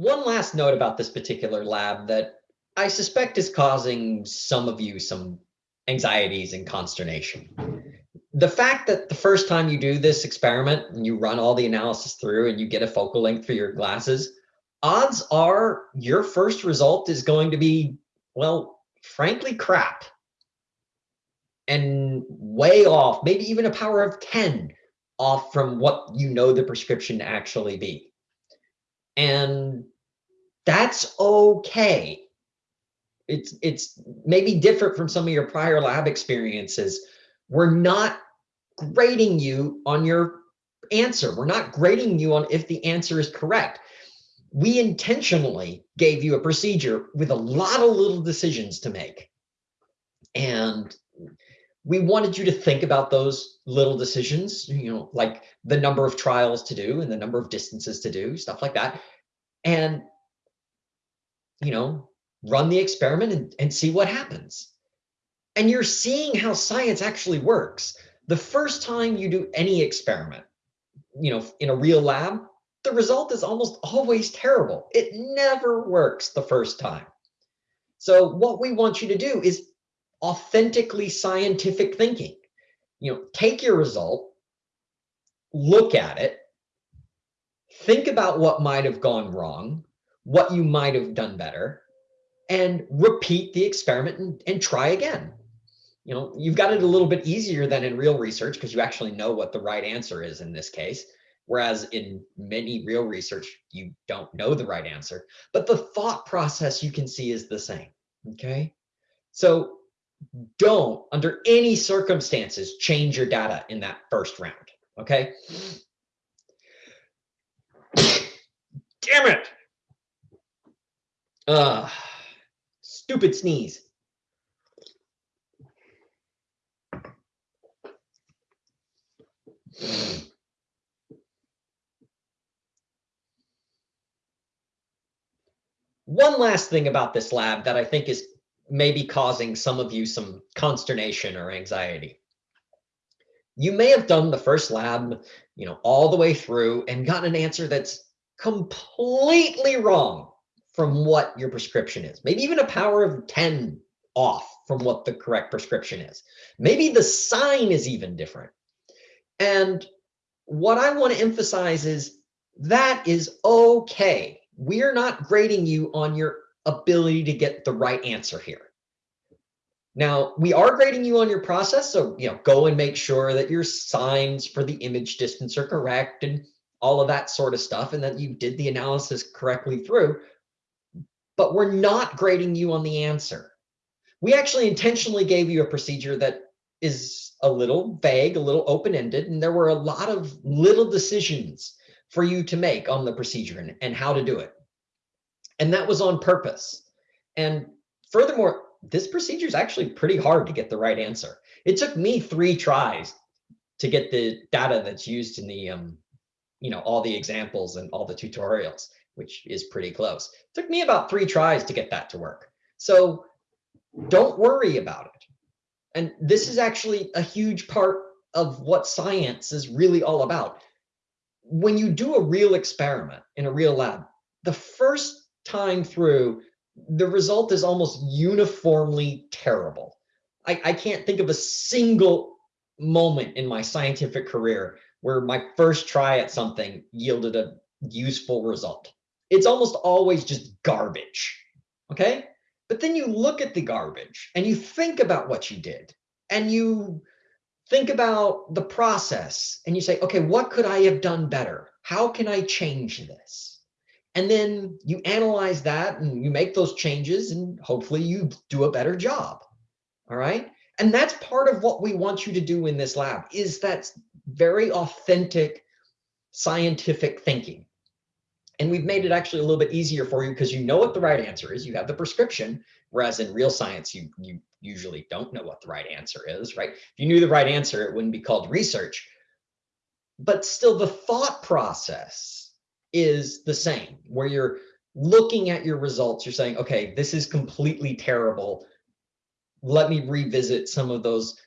One last note about this particular lab that I suspect is causing some of you some anxieties and consternation. The fact that the first time you do this experiment and you run all the analysis through and you get a focal length for your glasses, odds are your first result is going to be, well, frankly, crap and way off, maybe even a power of 10 off from what you know the prescription to actually be. And that's okay. It's, it's maybe different from some of your prior lab experiences. We're not grading you on your answer. We're not grading you on if the answer is correct. We intentionally gave you a procedure with a lot of little decisions to make. And we wanted you to think about those little decisions, you know, like the number of trials to do and the number of distances to do, stuff like that. And, you know, run the experiment and, and see what happens. And you're seeing how science actually works. The first time you do any experiment, you know, in a real lab, the result is almost always terrible. It never works the first time. So what we want you to do is authentically scientific thinking. You know, take your result, look at it, think about what might have gone wrong, what you might have done better, and repeat the experiment and, and try again. You know, you've got it a little bit easier than in real research because you actually know what the right answer is in this case. Whereas in many real research, you don't know the right answer, but the thought process you can see is the same. Okay. So don't, under any circumstances, change your data in that first round. Okay. Damn it. Uh, stupid sneeze. One last thing about this lab that I think is maybe causing some of you some consternation or anxiety. You may have done the first lab, you know, all the way through and gotten an answer that's completely wrong from what your prescription is. Maybe even a power of 10 off from what the correct prescription is. Maybe the sign is even different. And what I want to emphasize is that is okay. We're not grading you on your ability to get the right answer here. Now, we are grading you on your process, so you know, go and make sure that your signs for the image distance are correct and all of that sort of stuff, and that you did the analysis correctly through. But we're not grading you on the answer. We actually intentionally gave you a procedure that is a little vague, a little open-ended, and there were a lot of little decisions for you to make on the procedure and, and how to do it. And that was on purpose. And furthermore, this procedure is actually pretty hard to get the right answer. It took me three tries to get the data that's used in the, um, you know, all the examples and all the tutorials, which is pretty close. It took me about three tries to get that to work. So don't worry about it. And this is actually a huge part of what science is really all about. When you do a real experiment in a real lab, the first time through, the result is almost uniformly terrible. I, I can't think of a single moment in my scientific career where my first try at something yielded a useful result. It's almost always just garbage. Okay. But then you look at the garbage and you think about what you did and you think about the process and you say, okay, what could I have done better? How can I change this? And then you analyze that and you make those changes and hopefully you do a better job. All right. And that's part of what we want you to do in this lab is that very authentic scientific thinking. And we've made it actually a little bit easier for you because you know what the right answer is. You have the prescription, whereas in real science, you, you usually don't know what the right answer is, right? If you knew the right answer, it wouldn't be called research. But still the thought process is the same, where you're looking at your results, you're saying, okay, this is completely terrible. Let me revisit some of those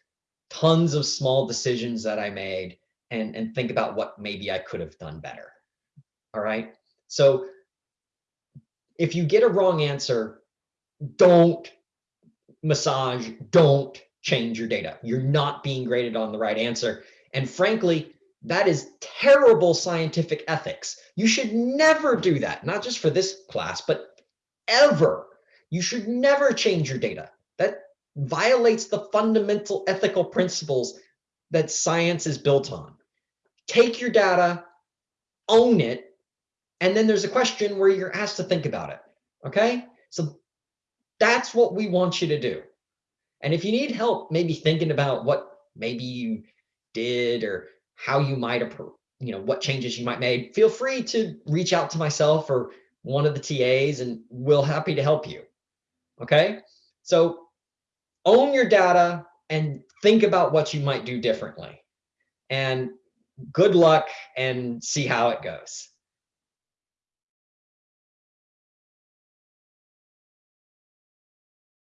tons of small decisions that I made and, and think about what maybe I could have done better. All right. So if you get a wrong answer, don't massage, don't change your data. You're not being graded on the right answer. And frankly, that is terrible scientific ethics. You should never do that, not just for this class, but ever. You should never change your data. That violates the fundamental ethical principles that science is built on. Take your data, own it, and then there's a question where you're asked to think about it. Okay? So that's what we want you to do. And if you need help, maybe thinking about what maybe you did or how you might you know, what changes you might make, feel free to reach out to myself or one of the TAs and we'll happy to help you. Okay. So own your data and think about what you might do differently. And good luck and see how it goes.